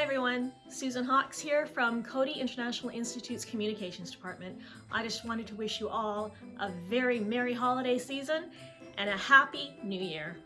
Hi everyone, Susan Hawks here from Coady International Institute's Communications Department. I just wanted to wish you all a very merry holiday season and a happy new year.